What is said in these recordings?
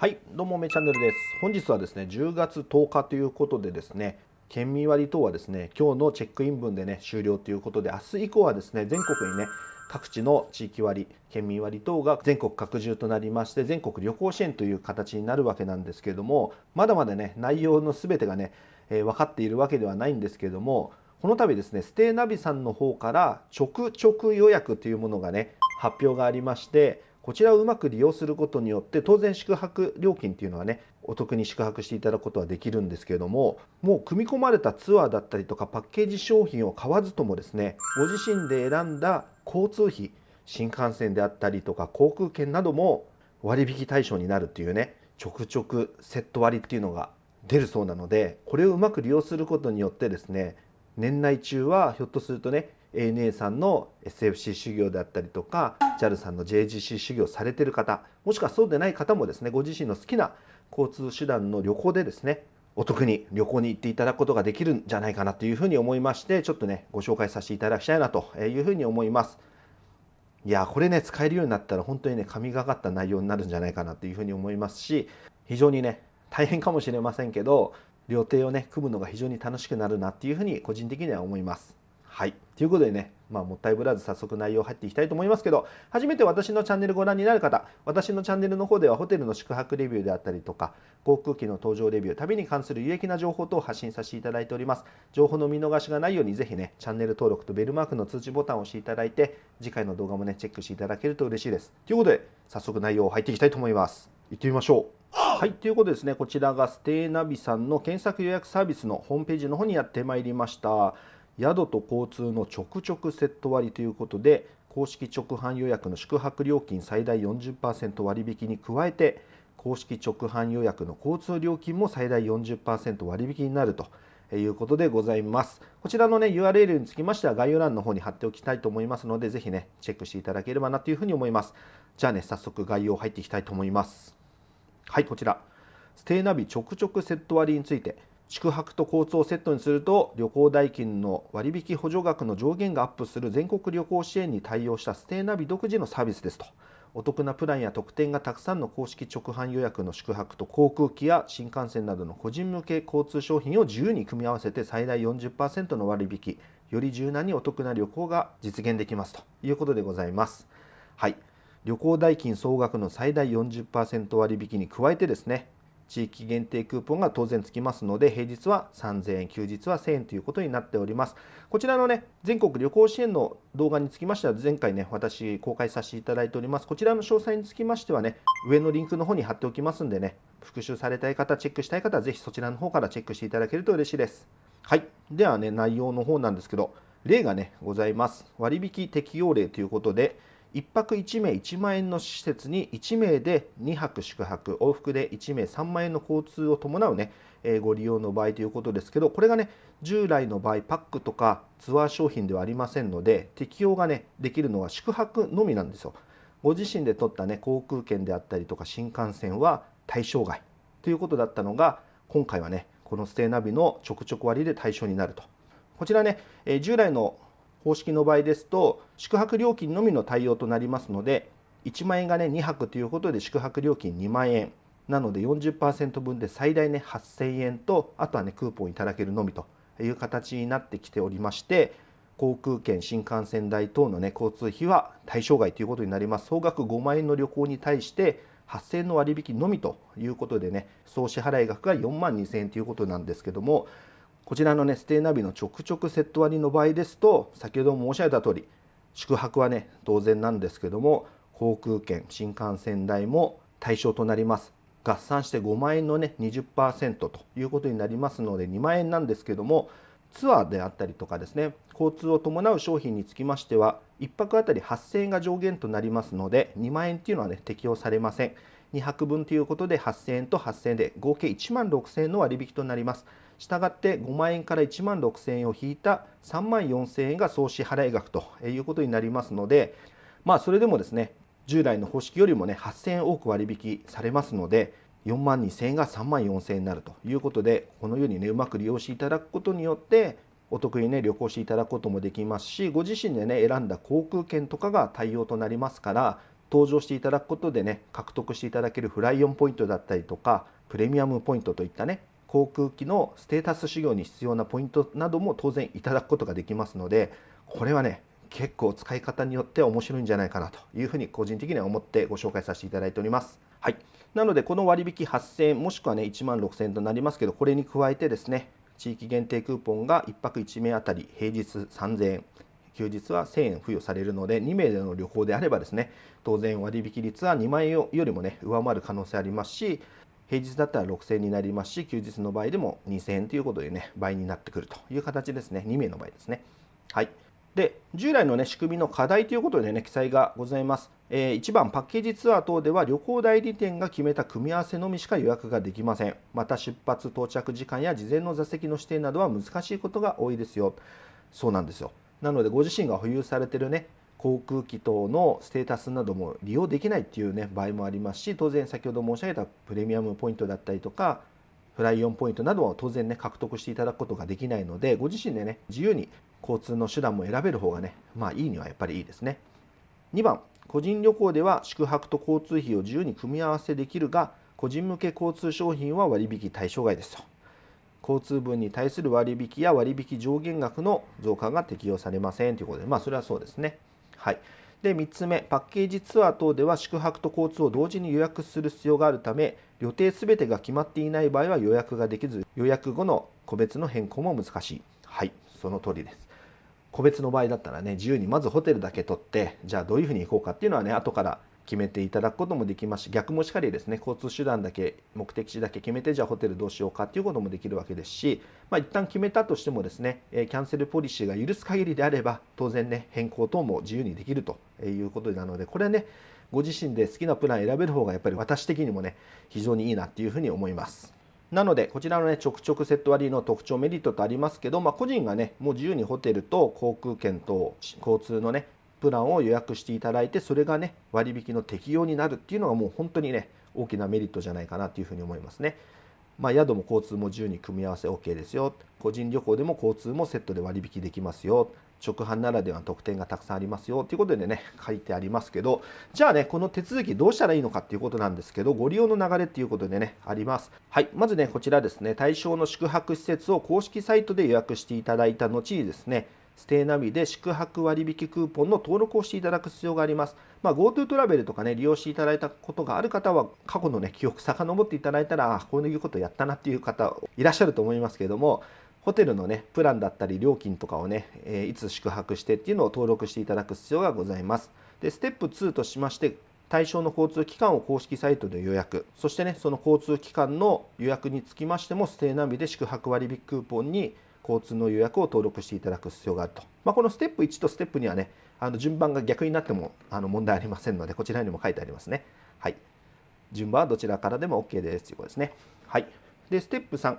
はいどうもめチャンネルです。本日はですね10月10日ということでですね県民割等はですね今日のチェックイン分でね終了ということで明日以降はですね全国にね各地の地域割県民割等が全国拡充となりまして全国旅行支援という形になるわけなんですけれどもまだまだね内容の全てがね、えー、分かっているわけではないんですけれどもこの度ですねステイナビさんの方から直直予約というものがね発表がありましてこちらをうまく利用することによって当然宿泊料金っていうのはねお得に宿泊していただくことはできるんですけれどももう組み込まれたツアーだったりとかパッケージ商品を買わずともですねご自身で選んだ交通費新幹線であったりとか航空券なども割引対象になるっていうねちょくちょくセット割っていうのが出るそうなのでこれをうまく利用することによってですね年内中はひょっとするとね ANA さんの SFC 修行であったりとか JAL さんの JGC 修行されてる方もしくはそうでない方もですねご自身の好きな交通手段の旅行でですねお得に旅行に行っていただくことができるんじゃないかなというふうに思いましてちょっとねご紹介させていただきたいなというふうに思います。いやこれね使えるようになったら本当にね神がかった内容になるんじゃないかなというふうに思いますし非常にね大変かもしれませんけど料亭をね組むのが非常に楽しくなるなっていうふうに個人的には思います。はい。ということでね、まあ、もったいぶらず早速内容入っていきたいと思いますけど、初めて私のチャンネルご覧になる方、私のチャンネルの方ではホテルの宿泊レビューであったりとか、航空機の搭乗レビュー、旅に関する有益な情報等を発信させていただいております。情報の見逃しがないようにぜひね、チャンネル登録とベルマークの通知ボタンを押していただいて、次回の動画もね、チェックしていただけると嬉しいです。ということで、早速内容入っていきたいと思います。行ってみましょう。はい、ということですね、こちらがステイナビさんの検索予約サービスのホームページの方にやってまいりました。宿と交通の直直セット割ということで公式直販予約の宿泊料金最大40%割引に加えて公式直販予約の交通料金も最大40%割引になるということでございます。こちらのね URL につきましては概要欄の方に貼っておきたいと思いますのでぜひねチェックしていただければなというふうに思います。じゃあね早速概要入っていきたいと思います。はいこちらステイナビ直直セット割について宿泊と交通をセットにすると旅行代金の割引補助額の上限がアップする全国旅行支援に対応したステイナビ独自のサービスですとお得なプランや特典がたくさんの公式直販予約の宿泊と航空機や新幹線などの個人向け交通商品を自由に組み合わせて最大40%の割引より柔軟にお得な旅行が実現できますということでございます。はい旅行代金総額の最大40%割引に加えてですね地域限定クーポンが当然つきますので、平日は3000円、休日は1000円ということになっております。こちらのね、全国旅行支援の動画につきましては、前回ね、私公開させていただいております。こちらの詳細につきましてはね、上のリンクの方に貼っておきますんでね、復習されたい方、チェックしたい方は、ぜひそちらの方からチェックしていただけると嬉しいです。はい。ではね、内容の方なんですけど、例がね、ございます。割引適用例ということで、1泊1名1万円の施設に1名で2泊宿泊往復で1名3万円の交通を伴うね、え、ご利用の場合ということですけどこれがね従来の場合パックとかツアー商品ではありませんので適用がねできるのは宿泊のみなんですよ。ご自身で取ったね航空券であったりとか新幹線は対象外ということだったのが今回はねこのステイナビの直直割で対象になると。こちらね、え、従来の方式の場合ですと宿泊料金のみの対応となりますので1万円がね2泊ということで宿泊料金2万円。なので40%分で最大ね8000円とあとはねクーポンいただけるのみという形になってきておりまして航空券新幹線代等のね交通費は対象外ということになります。総額5万円の旅行に対して8000円の割引のみということでね総支払い額が4万2000円ということなんですけどもこちらのねステイナビの直直セット割の場合ですと先ほども申し上げた通り宿泊はね当然なんですけども航空券新幹線代も対象となります。合算して5万円のね20%ということになりますので2万円なんですけどもツアーであったりとかですね交通を伴う商品につきましては1泊あたり8000円が上限となりますので2万円っていうのはね適用されません。2泊分ということで8000円と8000円で合計1万6000円の割引となります。したがって5万円から1万6000円を引いた3万4000円が総支払い額ということになりますのでまあそれでもですね従来の方式よりもね8000円多く割引されますので4万2000円が3万4000円になるということでこのようにねうまく利用していただくことによってお得にね旅行していただくこともできますしご自身でね選んだ航空券とかが対応となりますから搭乗していただくことでね獲得していただけるフライオンポイントだったりとかプレミアムポイントといったね航空機のステータス修行に必要なポイントなども当然いただくことができますのでこれはね結構使い方によっては面白いんじゃないかなというふうに個人的には思ってご紹介させていただいております。はい、なのでこの割引8000円もしくはね1万6000円となりますけどこれに加えてですね地域限定クーポンが1泊1名あたり平日3000円休日は1000円付与されるので2名での旅行であればですね当然割引率は2万円よりもね上回る可能性ありますし平日だったら6000円になりますし休日の場合でも2000円ということでね倍になってくるという形ですね。2名の場合ですね。はい。で従来の、ね、仕組みの課題ということで、ね、記載がございます、えー、1番パッケージツアー等では旅行代理店が決めた組み合わせのみしか予約ができません。また出発到着時間や事前の座席の指定などは難しいことが多いですよ。そうなんですよ。なのでご自身が保有されてるね航空機等のステータスなども利用できないっていうね場合もありますし当然先ほど申し上げたプレミアムポイントだったりとかフライオンポイントなどは当然ね獲得していただくことができないのでご自身でね自由に交通の手段も選べる方がねまあいいにはやっぱりいいですね。2番個人旅行では宿泊と交通費を自由に組み合わせできるが個人向け交通商品は割引対象外ですと。交通分に対する割引や割引上限額の増加が適用されませんということでまあそれはそうですね。はい、で3つ目パッケージツアー等では宿泊と交通を同時に予約する必要があるため予定すべてが決まっていない場合は予約ができず予約後の個別の変更も難しい。はい。その通りです。個別の場合だったらね自由にまずホテルだけ取ってじゃあどういうふうに行こうかっていうのはね後から決めていただくこともできますし逆もしかりですね交通手段だけ目的地だけ決めてじゃあホテルどうしようかっていうこともできるわけですし、まあ、一旦決めたとしてもですね、キャンセルポリシーが許す限りであれば当然ね変更等も自由にできるということなのでこれはねご自身で好きなプラン選べる方がやっぱり私的にもね非常にいいなっていうふうに思います。なので、こちらのね、ちょくちょくセット割の特徴、メリットとありますけど、まあ、個人がね、もう自由にホテルと航空券と交通のね、プランを予約していただいてそれがね割引の適用になるっていうのがもう本当にね大きなメリットじゃないかなというふうに思いますね。まあ、宿も交通も自由に組み合わせ OK ですよ。個人旅行でも交通もセットで割引できますよ。直販ならではの特典がたくさんありますよ。ということでね書いてありますけど。じゃあねこの手続きどうしたらいいのかっていうことなんですけどご利用の流れっていうことでねあります。はい。まずねこちらですね。対象の宿泊施設を公式サイトで予約していただいた後にですねステイナビで宿泊割引クーポンの登録をしていただく必要があります。まあ、GoTo トラベルとかね、利用していただいたことがある方は、過去のね、記憶遡っていただいたら、あこういうことやったなっていう方いらっしゃると思いますけれども、ホテルのね、プランだったり料金とかをね、えいつ宿泊してっていうのを登録していただく必要がございます。で、ステップ2としまして、対象の交通機関を公式サイトで予約、そしてね、その交通機関の予約につきましても、ステイナビで宿泊割引クーポンに交通の予約を登録していただく必要があると。まあ、このステップ1とステップ2はね、あの順番が逆になってもあの問題ありませんので、こちらにも書いてありますね。はい。順番はどちらからでも OK ですということですね。はい。で、ステップ3。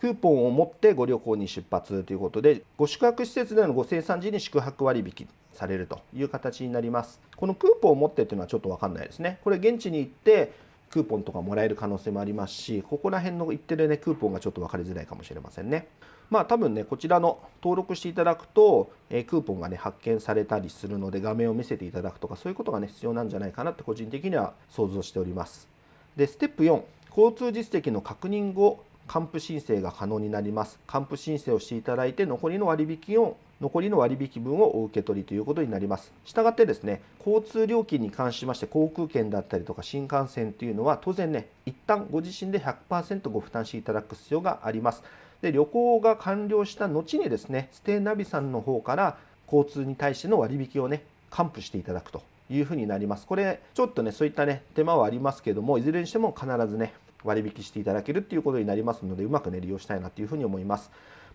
クーポンを持ってご旅行に出発ということで、ご宿泊施設でのご生産時に宿泊割引されるという形になります。このクーポンを持ってっていうのはちょっとわかんないですね。これ現地に行ってクーポンとかもらえる可能性もありますし、ここら辺の言ってるね、クーポンがちょっと分かりづらいかもしれませんね。まあ多分ね、こちらの登録していただくと、えクーポンがね、発見されたりするので、画面を見せていただくとか、そういうことがね、必要なんじゃないかなって個人的には想像しております。で、ステップ4、交通実績の確認後、還付申請が可能になります。還付申請をしていただいて、残りの割引を残りの割引分をお受け取りということになります。したがってですね、交通料金に関しまして航空券だったりとか新幹線というのは当然ね、一旦ご自身で100%ご負担していただく必要があります。で旅行が完了した後にですねステイナビさんの方から交通に対しての割引をね還付していただくというふうになりますこれちょっとねそういったね手間はありますけどもいずれにしても必ずね割引していただけるっていうことになりますのでうまくね利用したいなというふうに思います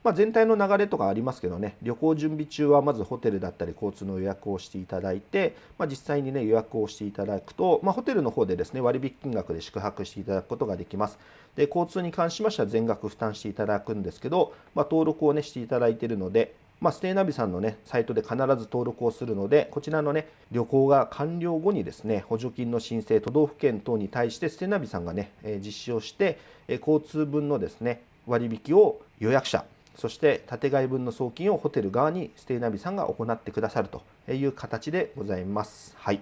まあ、全体の流れとかありますけどね。旅行準備中はまずホテルだったり交通の予約をしていただいて、まあ、実際にね予約をしていただくと、まあ、ホテルの方でですね割引金額で宿泊していただくことができます。で交通に関しましては全額負担していただくんですけど、ま、登録をねしていただいているのでまあ、ステイナビさんのね、サイトで必ず登録をするので、こちらのね、旅行が完了後にですね、補助金の申請、都道府県等に対して、ステイナビさんがね、実施をして、交通分のですね、割引を予約者、そして建外分の送金をホテル側にステイナビさんが行ってくださるという形でございます。はい。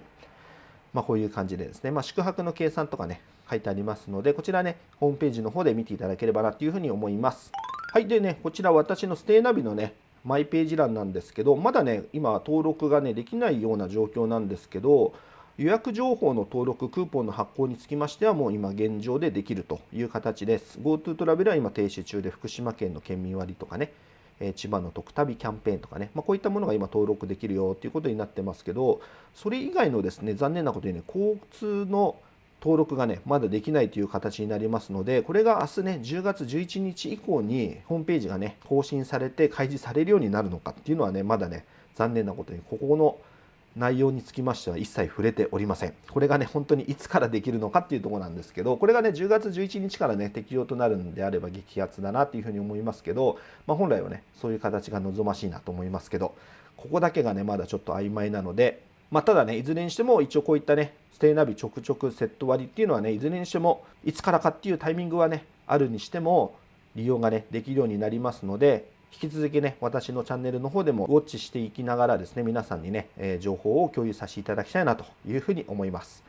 まあ、こういう感じでですね、まあ、宿泊の計算とかね、書いてありますので、こちらね、ホームページの方で見ていただければなというふうに思います。はい、でね、こちら私のステイナビのね、マイページ欄なんですけど、まだね、今登録がね、できないような状況なんですけど、予約情報の登録、クーポンの発行につきましては、もう今現状でできるという形です。GoTo トラベルは今停止中で、福島県の県民割とかね、え千葉の特旅キャンペーンとかね、まあ、こういったものが今登録できるよということになってますけど、それ以外のですね、残念なことにね、交通の登録がね、まだできないという形になりますので、これが明日ね、10月11日以降にホームページがね、更新されて開示されるようになるのかっていうのはね、まだね、残念なことに、ここの内容につきましては一切触れておりません。これがね、本当にいつからできるのかっていうとこなんですけど、これがね、10月11日からね、適用となるんであれば激アツだなっていうふうに思いますけど、まあ、本来はね、そういう形が望ましいなと思いますけど、ここだけがね、まだちょっと曖昧なので、まあ、ただね、いずれにしても一応こういったね、ステイナビ直直セット割っていうのはね、いずれにしてもいつからかっていうタイミングはね、あるにしても利用がね、できるようになりますので、引き続きね、私のチャンネルの方でもウォッチしていきながらですね、皆さんにね、え、情報を共有させていただきたいなというふうに思います。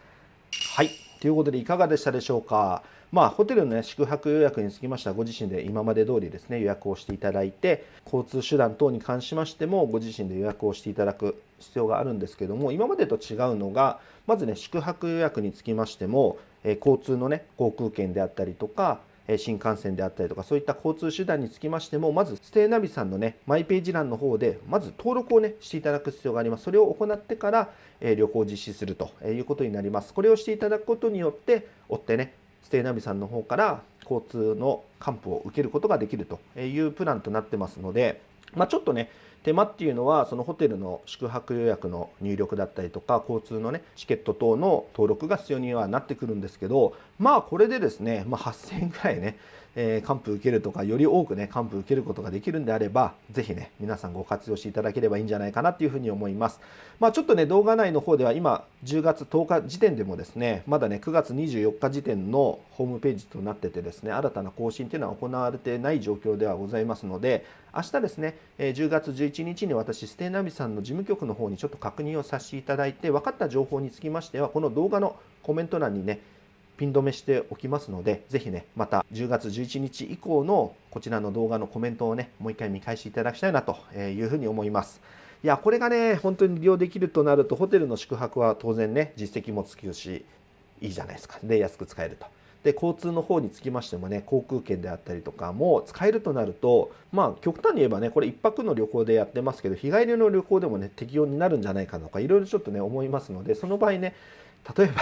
はい。ということでいかがでしたでしょうか？まあ、ホテルの、ね、宿泊予約につきましてはご自身で今まで通りですね予約をしていただいて交通手段等に関しましてもご自身で予約をしていただく必要があるんですけども今までと違うのがまずね宿泊予約につきましても、え交通のね航空券であったりとか新幹線であったりとかそういった交通手段につきましてもまずステイナビさんのねマイページ欄の方でまず登録をねしていただく必要があります。それを行ってから、え旅行を実施するということになります。これをしていただくことによって追ってねステイナビさんの方から交通の還付を受けることができるというプランとなってますので、まあ、ちょっとね手間っていうのはそのホテルの宿泊予約の入力だったりとか交通のねチケット等の登録が必要にはなってくるんですけどまあこれでですね、まあ、8000円ぐらいねえー、還付受けるとかより多くね還付受けることができるんであればぜひね皆さんご活用していただければいいんじゃないかなっていうふうに思います。まあちょっとね動画内の方では今10月10日時点でもですねまだね9月24日時点のホームページとなっててですね新たな更新っていうのは行われてない状況ではございますので明日ですね10月11日に私ステイナビさんの事務局の方にちょっと確認をさせていただいて分かった情報につきましてはこの動画のコメント欄にねピン止めしておきますので、ぜひね、また10月11日以降のこちらの動画のコメントをね、もう一回見返していただきたいなというふうに思います。いや、これがね、本当に利用できるとなると、ホテルの宿泊は当然ね、実績もつくし、いいじゃないですか。で、安く使えると。で、交通の方につきましてもね、航空券であったりとかも使えるとなると、まあ、極端に言えばね、これ1泊の旅行でやってますけど、日帰りの旅行でもね、適用になるんじゃないかとか、いろいろちょっとね、思いますので、その場合ね、例えば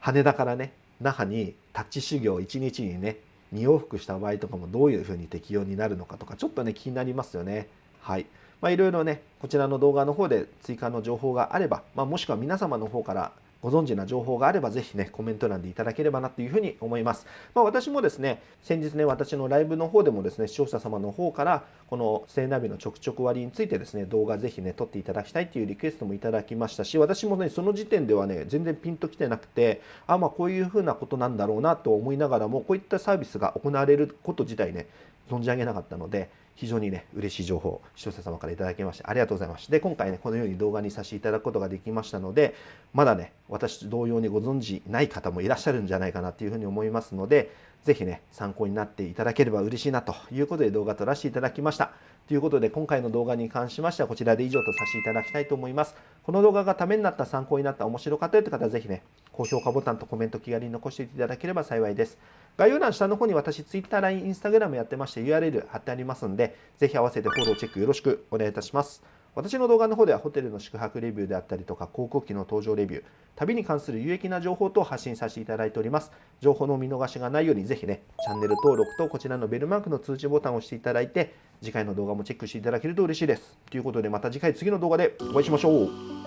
羽田からね、那覇にタッチ修行1日にね2往復した場合とかもどういうふうに適用になるのかとかちょっとね気になりますよね。はい。まあいろいろねこちらの動画の方で追加の情報があれば、まあ、もしくは皆様の方からご存知な情報があればぜひね、コメント欄でいただければなというふうに思います。まあ、私もですね、先日ね、私のライブの方でもですね、視聴者様の方から、このステイナビの直直割についてですね、動画ぜひね、撮っていただきたいっていうリクエストもいただきましたし、私もね、その時点ではね、全然ピンときてなくて、あ、まあこういうふうなことなんだろうなと思いながらも、こういったサービスが行われること自体ね、存じ上げなかったので、非常にね、嬉しい情報、視聴者様からいただきまして、ありがとうございます。で、今回ね、このように動画にさせていただくことができましたので、まだね、私同様にご存知ない方もいらっしゃるんじゃないかなというふうに思いますので、ぜひね、参考になっていただければ嬉しいなということで動画撮らせていただきました。ということで、今回の動画に関しましてはこちらで以上とさせていただきたいと思います。この動画がためになった、参考になった、面白かったよという方はぜひね、高評価ボタンとコメント気軽に残していただければ幸いです。概要欄下の方に私 Twitter、LINE、Instagram やってまして URL 貼ってありますんで、ぜひ合わせてフォローチェックよろしくお願いいたします。私の動画の方ではホテルの宿泊レビューであったりとか航空機の搭乗レビュー、旅に関する有益な情報と発信させていただいております。情報の見逃しがないようにぜひね、チャンネル登録とこちらのベルマークの通知ボタンを押していただいて、次回の動画もチェックしていただけると嬉しいです。ということでまた次回次の動画でお会いしましょう。